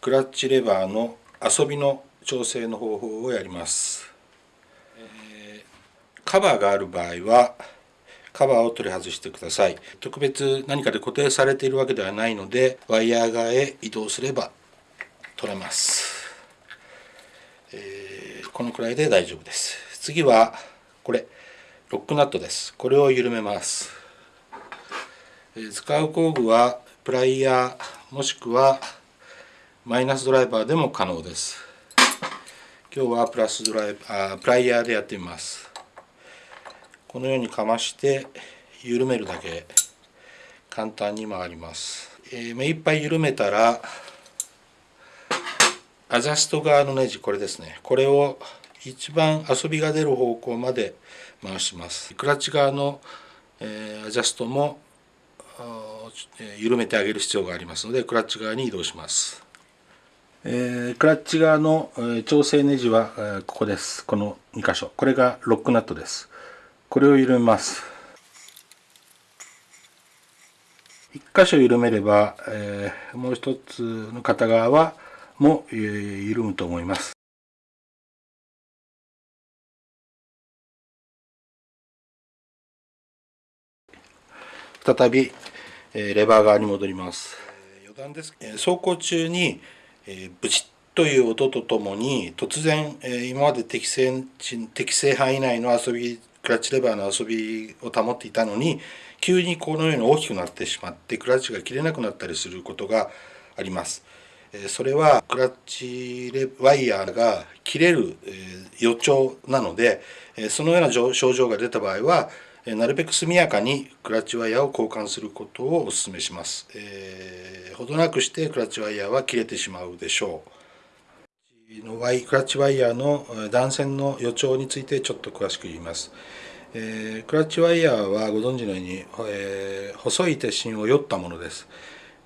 クラッチレバーの遊びの調整の方法をやります、えー、カバーがある場合はカバーを取り外してください。特別何かで固定されているわけではないのでワイヤー側へ移動すれば取れます、えー、このくらいで大丈夫です。次はこれロックナットです。これを緩めます、えー、使う工具はプライヤーもしくはマイナスドライバーでも可能です。今日はプラスドライバープライヤーでやってみます。このようにかまして緩めるだけ簡単に回ります、えー、目いっぱい緩めたらアジャスト側のネジこれですね。これを一番遊びが出る方向まで回します。クラッチ側の、えー、アジャストも緩めてあげる必要がありますのでクラッチ側に移動します、えー、クラッチ側の、調整ネジは、ここです。この2箇所。これがロックナットです。これを緩めます。1箇所緩めれば、えー、もう一つの片側はも、えー、緩むと思います。再び、えー、レバー側に戻ります。余談です、走行中に、えー、ブチッという音とともに突然、えー、今まで適正適正範囲内の遊びクラッチレバーの遊びを保っていたのに急にこのように大きくなってしまってクラッチが切れなくなったりすることがあります。それはクラッチレワイヤーが切れる予兆なのでそのような症状が出た場合はなるべく速やかにクラッチワイヤーを交換することをお勧めします。えー、ほどなくしてクラッチワイヤーは切れてしまうでしょう。のワイクラッチワイヤーの断線の予兆についてちょっと詳しく言います。えー、クラッチワイヤーはご存知のように、えー、細い鉄芯をよったものです。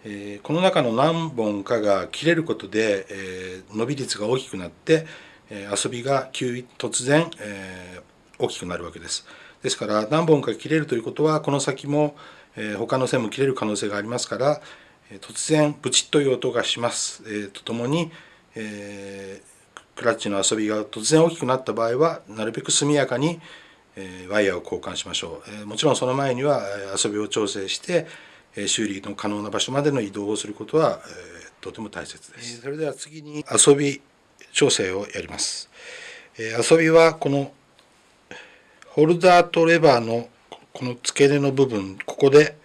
えー、この中の何本かが切れることで、え伸び率が大きくなって、え遊びが急突然、え大きくなるわけです。ですから何本か切れるということはこの先も、え他の線も切れる可能性がありますから、え突然ブチッという音がします、えとともに、えー、クラッチの遊びが突然大きくなった場合はなるべく速やかに、えー、ワイヤーを交換しましょう、えー、もちろんその前には遊びを調整して、え修理の可能な場所までの移動をすることは、えとても大切です、それでは次に遊び調整をやります、え遊びはこのホルダーとレバーのこの付け根の部分ここで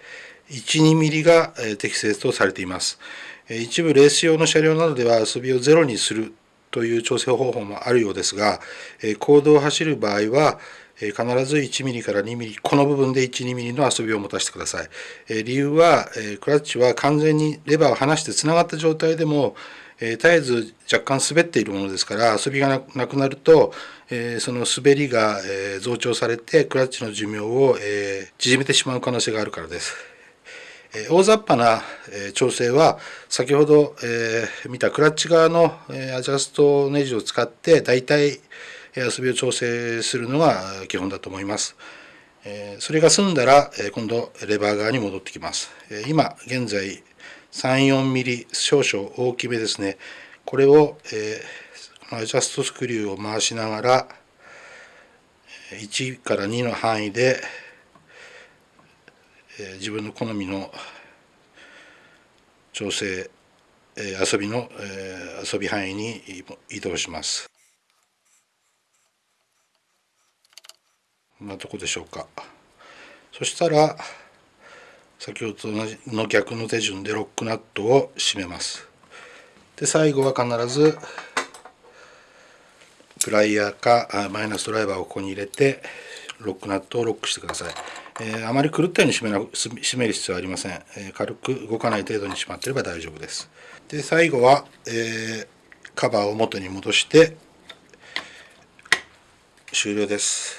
12mm が適正とされています一部レース用の車両などでは遊びをゼロにするという調整方法もあるようですが、公道を走る場合は、必ず 1mm から 2mm この部分で 12mm の遊びを持たせてください。理由はクラッチは完全にレバーを離してつながった状態でもえ絶えず若干滑っているものですから遊びがなくなるとえその滑りが増長されてクラッチの寿命をえ縮めてしまう可能性があるからです。え大雑把な調整は先ほどえ見たクラッチ側のアジャストネジを使って大体遊びを調整するのが基本だと思います。それが済んだら今度レバー側に戻ってきます。今現在 34mm ミリ少々大きめですね。これをアジャストスクリューを回しながら1から2の範囲でえ自分の好みの調整、え遊びの、え遊び範囲に移動します。こんなとこでしょうか。そしたら先ほどと同じの逆の手順でロックナットを締めます。で最後は必ずプライヤーかマイナスドライバーをここに入れてロックナットをロックしてください。えー、あまり狂ったように締めな締める必要はありません、えー、軽く動かない程度に締まってれば大丈夫ですで最後は、えー、カバーを元に戻して終了です